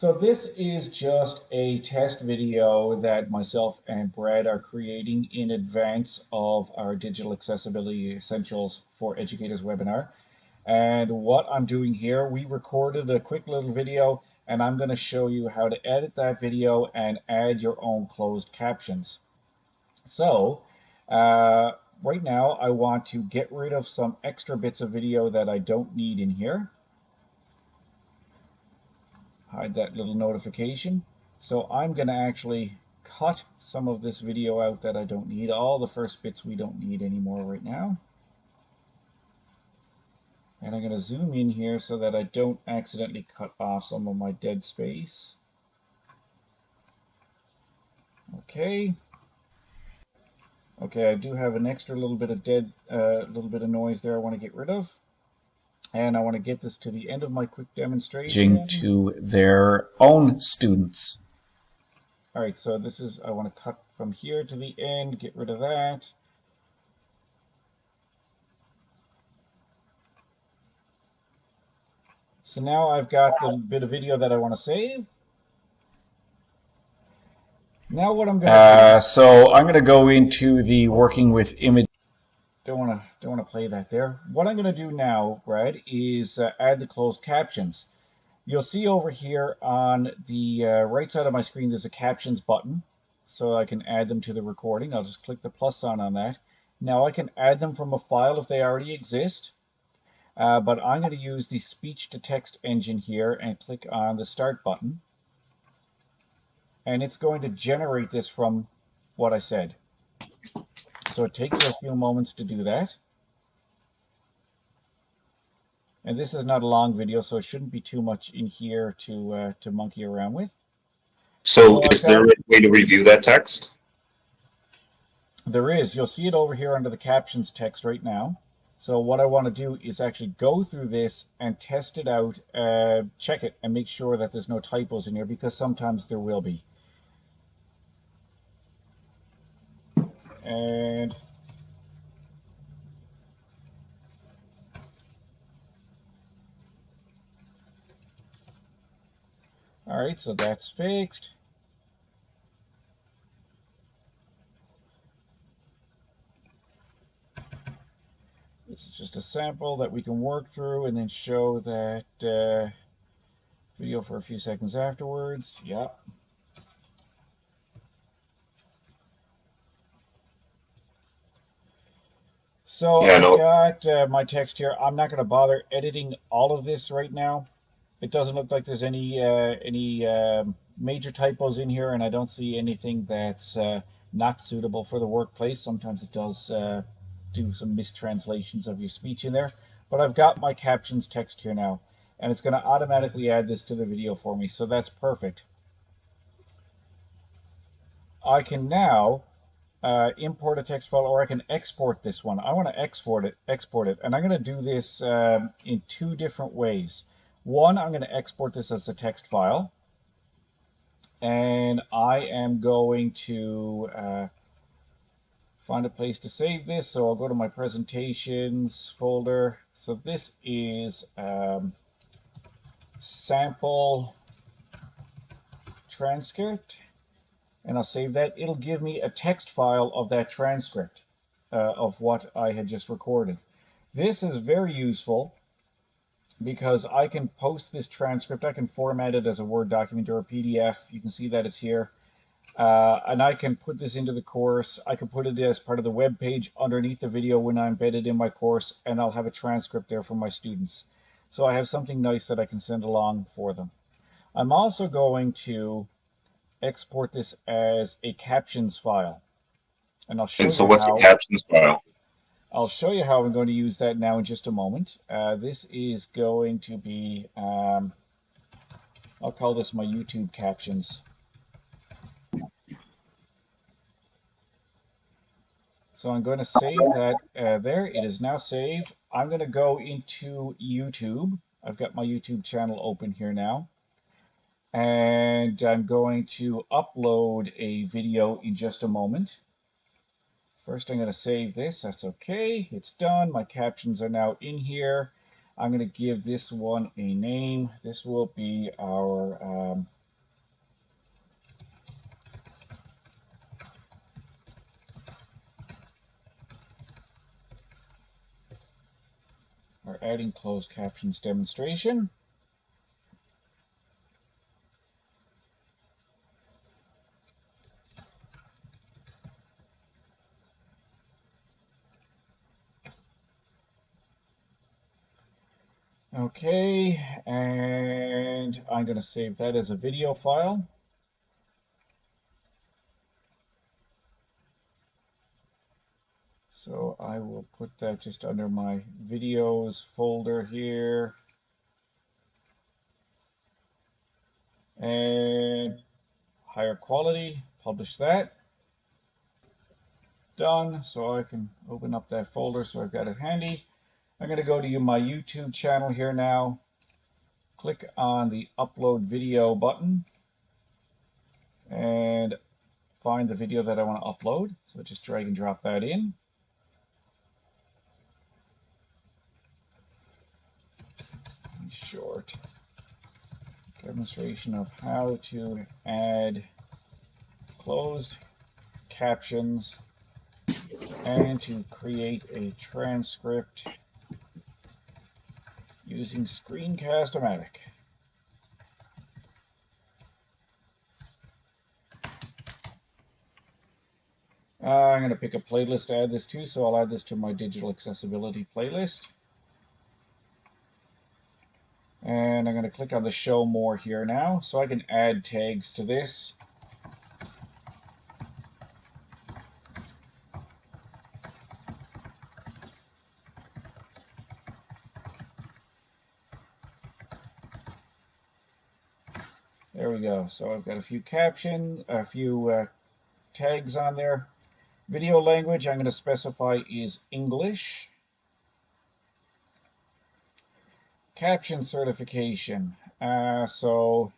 So this is just a test video that myself and Brad are creating in advance of our Digital Accessibility Essentials for Educators webinar. And what I'm doing here, we recorded a quick little video and I'm going to show you how to edit that video and add your own closed captions. So uh, right now I want to get rid of some extra bits of video that I don't need in here hide that little notification. So I'm going to actually cut some of this video out that I don't need. All the first bits we don't need anymore right now. And I'm going to zoom in here so that I don't accidentally cut off some of my dead space. Okay. Okay, I do have an extra little bit of dead, uh, little bit of noise there I want to get rid of. And I want to get this to the end of my quick demonstration. To their own students. All right, so this is, I want to cut from here to the end, get rid of that. So now I've got the bit of video that I want to save. Now what I'm going to uh, So I'm going to go into the working with image don't want to don't want to play that there. What I'm going to do now, Brad, is uh, add the closed captions. You'll see over here on the uh, right side of my screen, there's a captions button, so I can add them to the recording. I'll just click the plus sign on that. Now I can add them from a file if they already exist, uh, but I'm going to use the speech to text engine here and click on the start button. And it's going to generate this from what I said. So it takes a few moments to do that. And this is not a long video, so it shouldn't be too much in here to uh, to monkey around with. So, is there a way to review that text? There is. You'll see it over here under the captions text right now. So what I want to do is actually go through this and test it out, uh, check it, and make sure that there's no typos in here because sometimes there will be. and all right so that's fixed this is just a sample that we can work through and then show that uh, video for a few seconds afterwards yep So yeah, I've got uh, my text here. I'm not going to bother editing all of this right now. It doesn't look like there's any uh, any uh, major typos in here, and I don't see anything that's uh, not suitable for the workplace. Sometimes it does uh, do some mistranslations of your speech in there. But I've got my captions text here now, and it's going to automatically add this to the video for me, so that's perfect. I can now uh, import a text file or I can export this one. I want to export it, export it, and I'm going to do this um, in two different ways. One, I'm going to export this as a text file, and I am going to uh, find a place to save this. So I'll go to my presentations folder. So this is um, sample transcript and I'll save that. It'll give me a text file of that transcript uh, of what I had just recorded. This is very useful because I can post this transcript. I can format it as a Word document or a PDF. You can see that it's here. Uh, and I can put this into the course. I can put it as part of the web page underneath the video when I embed it in my course, and I'll have a transcript there for my students. So I have something nice that I can send along for them. I'm also going to export this as a captions file. And I'll show and so what's how, the captions file? I'll show you how I'm going to use that now in just a moment. Uh, this is going to be, um, I'll call this my YouTube captions. So I'm going to save that uh, there. It is now saved. I'm going to go into YouTube. I've got my YouTube channel open here now and I'm going to upload a video in just a moment. First, I'm going to save this. That's okay. It's done. My captions are now in here. I'm going to give this one a name. This will be our um, our adding closed captions demonstration. Okay, and I'm going to save that as a video file. So I will put that just under my videos folder here. And higher quality, publish that. Done, so I can open up that folder so I've got it handy. I'm going to go to my YouTube channel here now. Click on the upload video button and find the video that I want to upload. So just drag and drop that in. Short demonstration of how to add closed captions and to create a transcript using Screencast-O-Matic. Uh, I'm going to pick a playlist to add this to, so I'll add this to my digital accessibility playlist. And I'm going to click on the show more here now, so I can add tags to this. There we go. So I've got a few caption, a few uh, tags on there. Video language I'm going to specify is English. Caption certification. Uh, so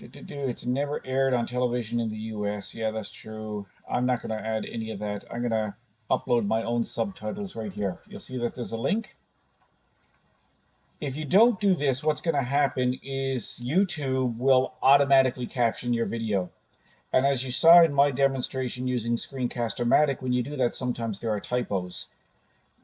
do, do, do, it's never aired on television in the US. Yeah, that's true. I'm not going to add any of that. I'm going to upload my own subtitles right here. You'll see that there's a link. If you don't do this, what's going to happen is YouTube will automatically caption your video. And as you saw in my demonstration using Screencast-O-Matic, when you do that, sometimes there are typos.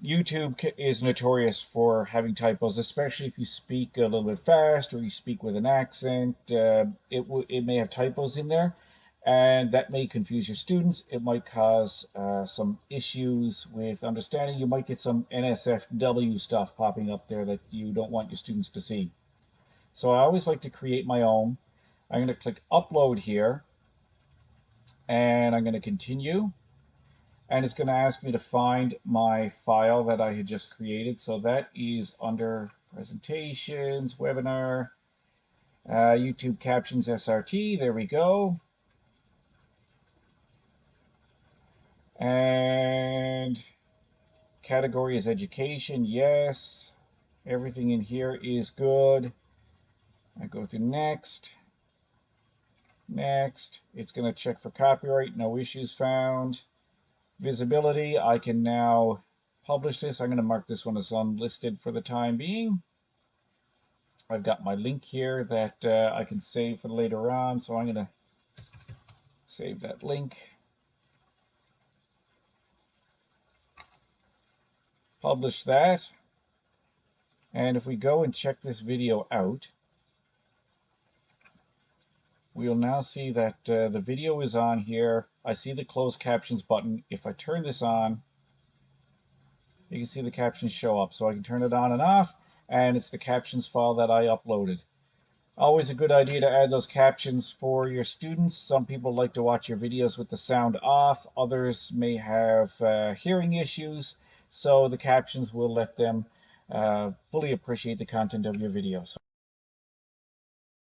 YouTube is notorious for having typos, especially if you speak a little bit fast or you speak with an accent. Uh, it, it may have typos in there and that may confuse your students. It might cause uh, some issues with understanding. You might get some NSFW stuff popping up there that you don't want your students to see. So I always like to create my own. I'm going to click upload here and I'm going to continue and it's going to ask me to find my file that I had just created. So that is under presentations, webinar, uh, YouTube captions SRT. There we go. And category is education. Yes. Everything in here is good. I go through next. Next. It's going to check for copyright. No issues found. Visibility. I can now publish this. I'm going to mark this one as unlisted for the time being. I've got my link here that uh, I can save for later on. So I'm going to save that link. Publish that. And if we go and check this video out, we'll now see that uh, the video is on here. I see the closed captions button. If I turn this on, you can see the captions show up. So I can turn it on and off, and it's the captions file that I uploaded. Always a good idea to add those captions for your students. Some people like to watch your videos with the sound off. Others may have uh, hearing issues so the captions will let them uh, fully appreciate the content of your video. So